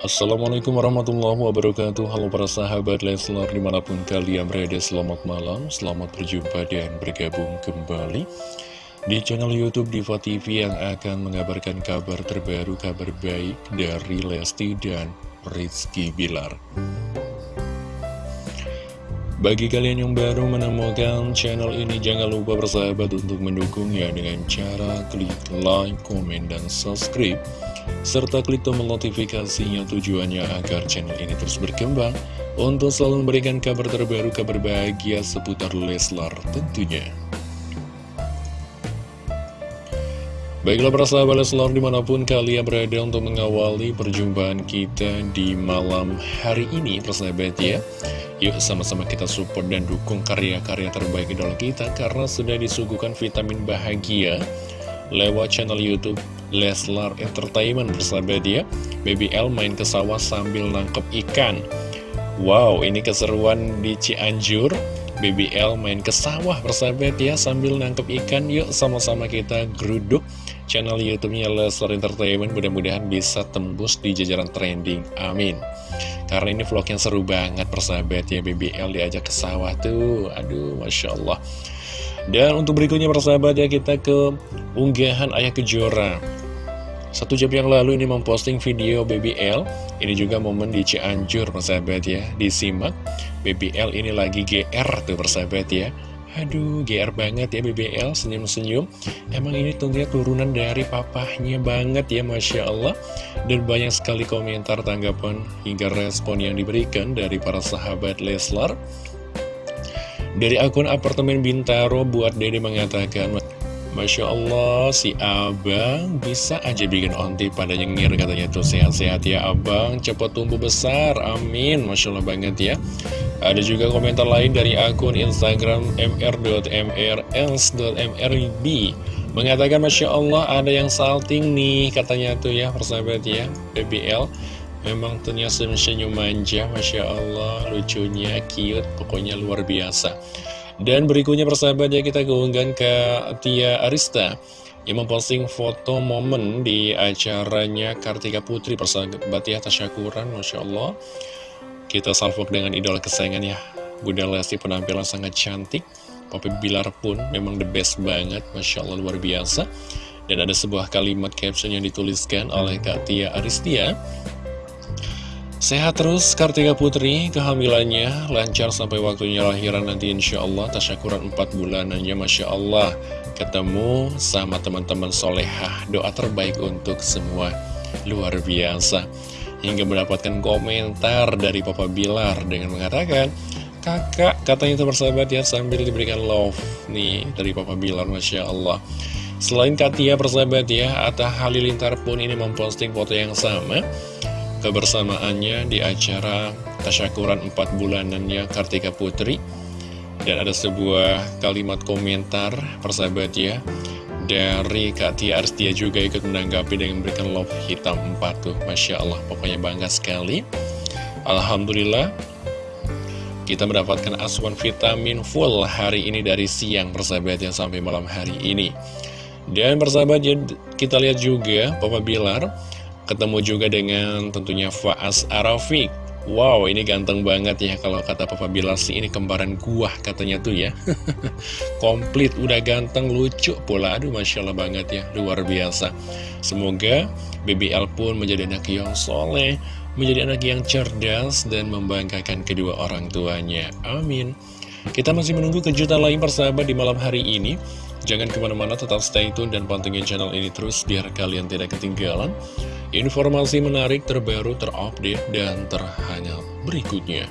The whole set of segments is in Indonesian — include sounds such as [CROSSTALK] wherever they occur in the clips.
Assalamualaikum warahmatullahi wabarakatuh. Halo para sahabat Leslar di mana pun kalian berada Selamat malam, selamat berjumpa dan bergabung kembali Di channel Youtube Diva TV yang akan mengabarkan kabar terbaru Kabar baik dari Lesti dan Rizky Bilar. Bagi kalian yang baru menemukan channel ini Jangan lupa bersahabat untuk mendukungnya Dengan cara klik like, komen, dan subscribe serta klik tombol notifikasinya tujuannya agar channel ini terus berkembang untuk selalu memberikan kabar terbaru, kabar bahagia seputar Leslar tentunya. Baiklah para sahabat Leslar di mana pun kalian berada untuk mengawali perjumpaan kita di malam hari ini persahabat ya Yuk sama-sama kita support dan dukung karya-karya terbaik idola kita karena sudah disuguhkan vitamin bahagia lewat channel Youtube Leslar Entertainment bersahabat ya BBL main ke sawah sambil nangkep ikan. Wow ini keseruan di Cianjur. BBL main ke sawah bersahabat ya sambil nangkep ikan. Yuk sama-sama kita geruduk channel youtube-nya Leslar Entertainment. Mudah-mudahan bisa tembus di jajaran trending. Amin. Karena ini vlog yang seru banget persahabat ya BBL diajak ke sawah tuh. Aduh Masya Allah. Dan untuk berikutnya persahabat ya kita ke unggahan Ayah Kejora Satu jam yang lalu ini memposting video BBL Ini juga momen di Cianjur persahabat ya. Disimak BBL ini lagi GR tuh persahabat ya. Aduh, GR banget ya BBL, senyum-senyum. Emang ini tentunya turunan dari papahnya banget ya Masya Allah. Dan banyak sekali komentar, tanggapan, hingga respon yang diberikan dari para sahabat Leslar. Dari akun apartemen Bintaro buat Dede mengatakan Masya Allah si abang bisa aja bikin onti pada nyengir katanya tuh. Sehat-sehat ya abang. Cepat tumbuh besar. Amin. Masya Allah banget ya. Ada juga komentar lain dari akun Instagram mr.mrls.mrb mengatakan Masya Allah ada yang salting nih katanya tuh ya persahabat ya BBL Memang ternyata senyum manja, Masya Allah, lucunya, cute, pokoknya luar biasa. Dan berikutnya persahabat ya kita keunggahan ke Tia Arista yang memposting foto momen di acaranya Kartika Putri persahabat ya tasyakuran Masya Allah. Kita salvok dengan idola kesayangan ya. Bunda Lesti penampilan sangat cantik. Papa Bilar pun memang the best banget Masya Allah luar biasa. Dan ada sebuah kalimat caption yang dituliskan oleh Kak Tia Aristia Sehat terus Kartika Putri, kehamilannya lancar sampai waktunya lahiran nanti insya Allah. Tasyakuran 4 bulanannya Masya Allah. Ketemu sama teman-teman solehah. Doa terbaik untuk semua. Luar biasa. Hingga mendapatkan komentar dari Papa Bilar dengan mengatakan kakak katanya itu bersahabat ya sambil diberikan love nih dari Papa Bilar Masya Allah. Selain Katia persahabat ya Atta Halilintar pun ini memposting foto yang sama kebersamaannya di acara tasyakuran 4 bulanannya Kartika Putri. Dan ada sebuah kalimat komentar persahabat ya dari Kak Tia Arstia juga ikut menanggapi dengan memberikan love hitam 4 tuh. Masya Allah pokoknya bangga sekali. Alhamdulillah kita mendapatkan asuhan vitamin full hari ini dari siang persahabat yang sampai malam hari ini. Dan persahabat ya, kita lihat juga Papa Bilar Ketemu juga dengan tentunya Faas Arafik Wow, ini ganteng banget ya kalau kata Papa Bilar sih ini kembaran gua katanya tuh ya. [LAUGHS] Komplit, udah ganteng, lucu pula. Aduh, Masya Allah banget ya, luar biasa. Semoga BBL pun menjadi anak yang soleh, menjadi anak yang cerdas dan membanggakan kedua orang tuanya. Amin. Kita masih menunggu kejutan lain persahabat di malam hari ini. Jangan ke mana-mana, tetap stay tune dan pantengin channel ini terus biar kalian tidak ketinggalan Informasi menarik terbaru terupdate dan terhangat berikutnya.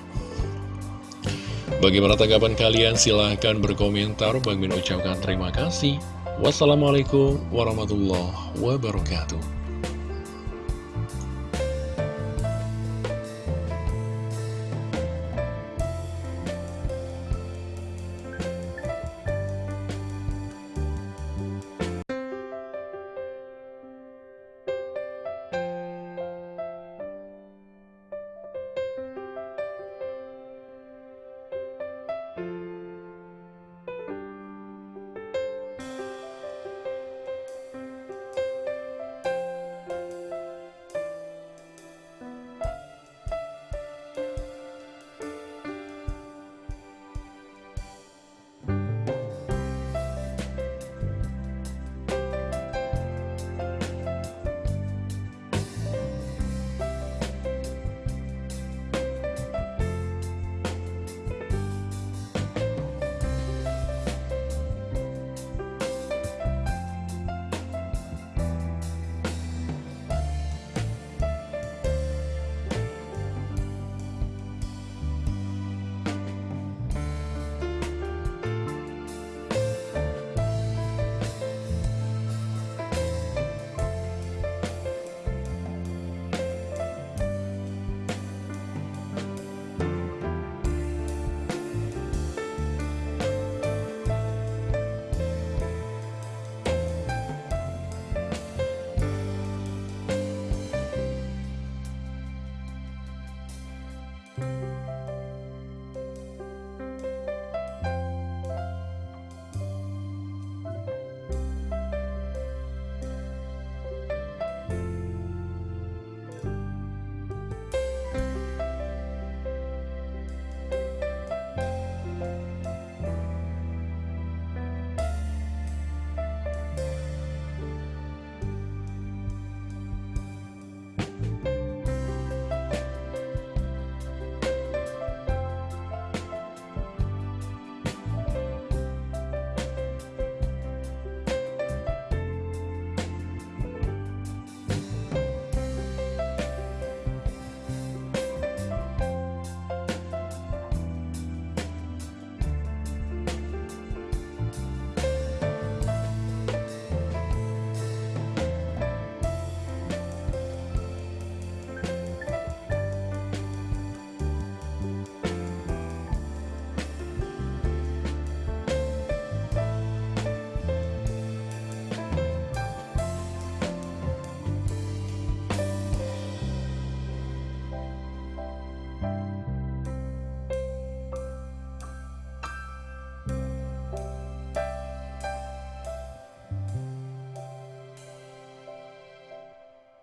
Bagaimana tanggapan kalian? Silahkan berkomentar. Bagi ucapkan terima kasih. Wassalamualaikum warahmatullahi wabarakatuh.